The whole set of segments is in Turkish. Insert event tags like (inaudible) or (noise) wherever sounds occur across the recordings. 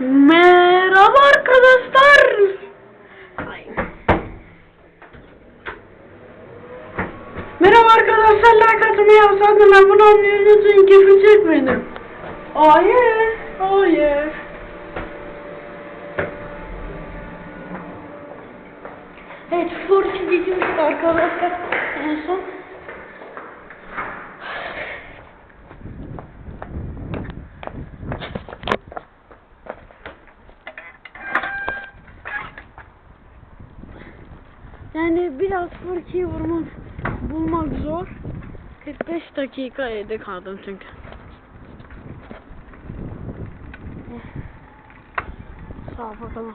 Merhaba arkadaşlar. Merhaba arkadaşlar. Like atmayı yapsaydın abone olmayı unutmayın. Keyfi çekmedim. Oh yeah. Oh yeah. Evet, Fortnite geçmişti arkadaşlar. En son. Yani biraz Furki'yi vurmak, bulmak zor. 45 dakika evde kaldım çünkü. Eh. Sağ ol bakalım.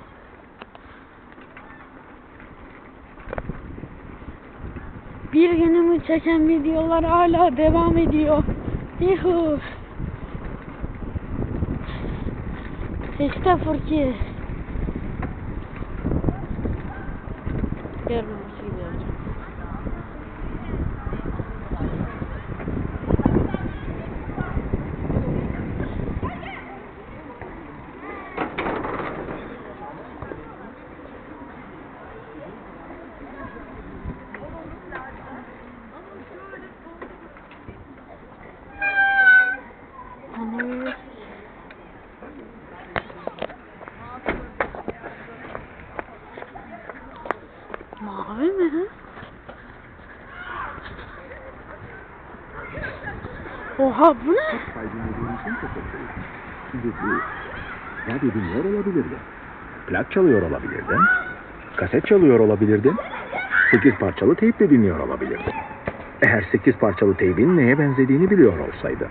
Bir günümü çeken videolar hala devam ediyor. Yuhu. İşte Furki. Görmemesi Oha bu ne? Kaydınladığın için teşekkür ederim. Şimdi bu radyo dinliyor olabilirdin. Plak çalıyor olabilirdin. Kaset çalıyor olabilirdin. Sekiz parçalı teyple dinliyor olabilirdin. Eğer sekiz parçalı teybin neye benzediğini biliyor olsaydı.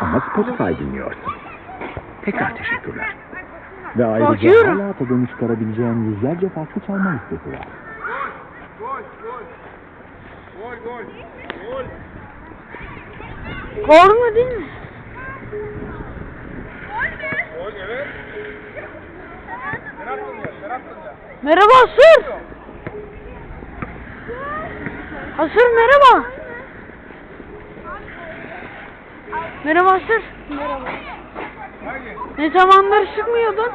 Ama Spotify dinliyorsun. Tekrar teşekkürler. Ve ayrıca Bakıyorum. hala tadını çıkarabileceğin yüzlerce farklı çalma listesi var. Gol mu değil mi? Gol evet. Merhaba Asır. Asır merhaba. Merhaba Asır. Merhaba. Ne zamandır çıkmıyordun?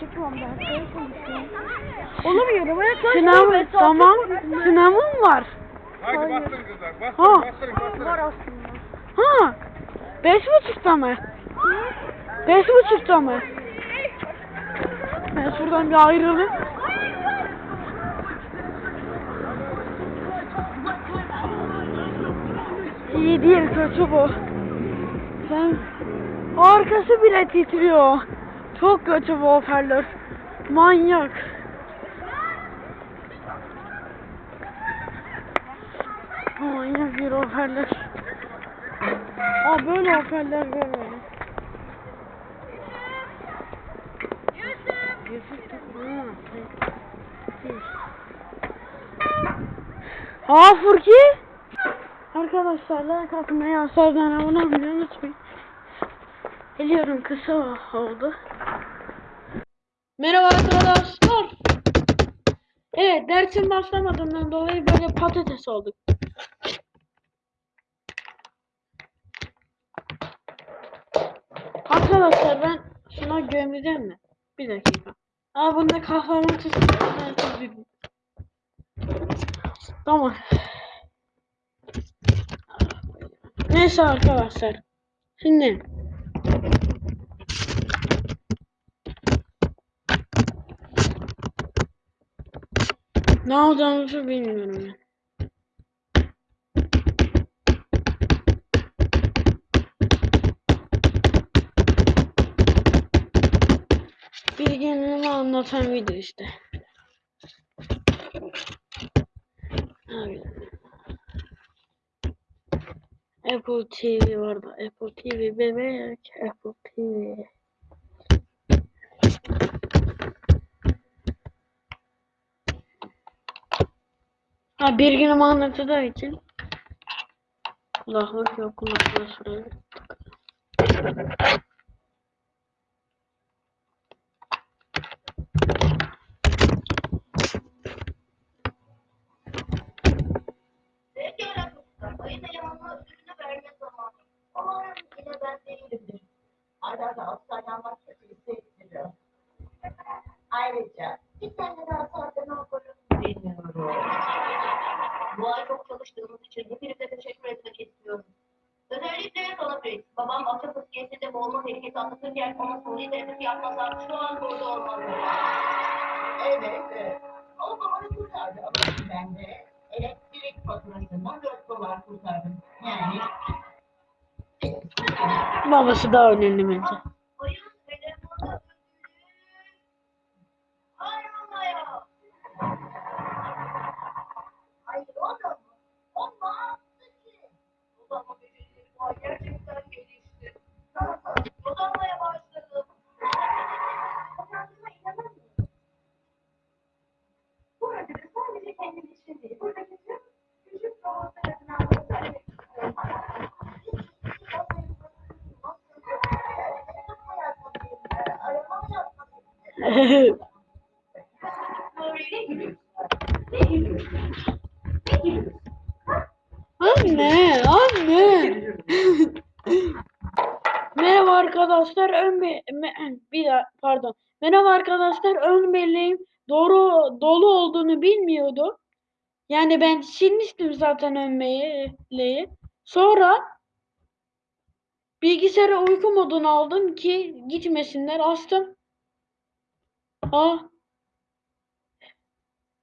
Çıkmam ben. Olamıyorum ya kaç Sınav, mesafe tamam. Sınavın var. Haydi Hayır. bastırın kızlar. Ha. Bastırın, bastırın, bastırın. Var aslında. Ha. Beş buçukta mı? Beş buçukta mı? Ben şuradan bir ayrılayım. İyi değil kötü bu. Sen arkası bile titriyor. Çok kötü bu hoparlör. Manyak. Manyak bir hoparlör. Aa böyle hoparlör görmedim. Yusuf Ha, şey. Aa Furki. Arkadaşlar like atmayı asardan abone olmayı unutmayın. Biliyorum kısa oldu. Merhaba arkadaşlar. Evet dersin başlamadığından dolayı böyle patates olduk. Arkadaşlar ben şuna gömeceğim mi? Bir dakika. Aa bunda kahraman üzüldüm. Tamam. Neyse arkadaşlar. Şimdi. Ne olacağımızı bilmiyorum ben. Bilginliğimi anlatan video işte. Apple TV vardı. Apple TV bebek. Apple TV. Ha bir günüm anlatacağı için kulaklık yok kulaklığı şuraya da Avustralya'dan başka birisi şey istiyor. Ayrıca bir tane daha sardana okurum. Bilmiyorum. Bu ay çok çalıştığımız için hepinize teşekkür etmek istiyorum. Özellikle Solafrit, babam Akçapı siyasete boğulma tehlikesi anlatırken ona soruyu denetim yapmasam şu an burada olmazdı. Evet, evet. O babanı kurtardı ama ben de elektrik faturasından 4 dolar kurtardım. Yani Babası daha önemli bence. Anne, anne. Merhaba arkadaşlar. Ön be- me- bir daha, pardon. Merhaba arkadaşlar. Ön belleğim doğru dolu olduğunu bilmiyordum. Yani ben silmiştim zaten ön belleği. Sonra bilgisayara uyku modunu aldım ki gitmesinler. Açtım. Aa.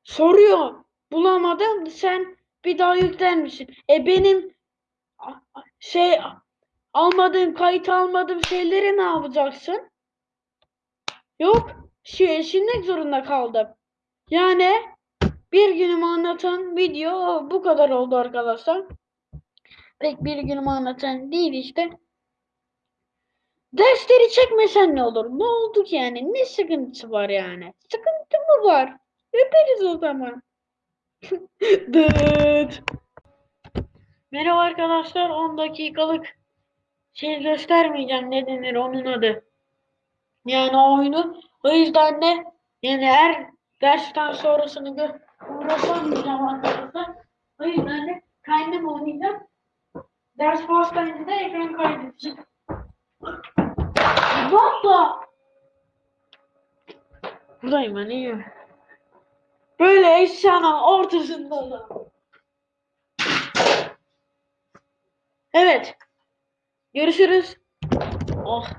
Soruyor. Bulamadım. Sen bir daha yükler misin? E benim şey almadığım kayıt almadığım şeyleri ne yapacaksın? Yok. Şey, silmek zorunda kaldım. Yani bir günümü anlatan video bu kadar oldu arkadaşlar. Pek bir günümü anlatan değil işte. Dersleri çekmesen ne olur? Ne oldu ki yani? Ne sıkıntısı var yani? Sıkıntı mı var? Öperiz o zaman. (laughs) Dıt. Merhaba arkadaşlar. 10 dakikalık şey göstermeyeceğim ne denir onun adı. Yani oyunu. O yüzden de yani her dersten sonrasını gö uğraşamayacağım arkadaşlar. O yüzden de kendim oynayacağım. Ders başlayınca da ekran kaydedeceğim. Baba! Buradayım ben iyiyim. Böyle eşyanın ortasında da. Evet. Görüşürüz. Oh.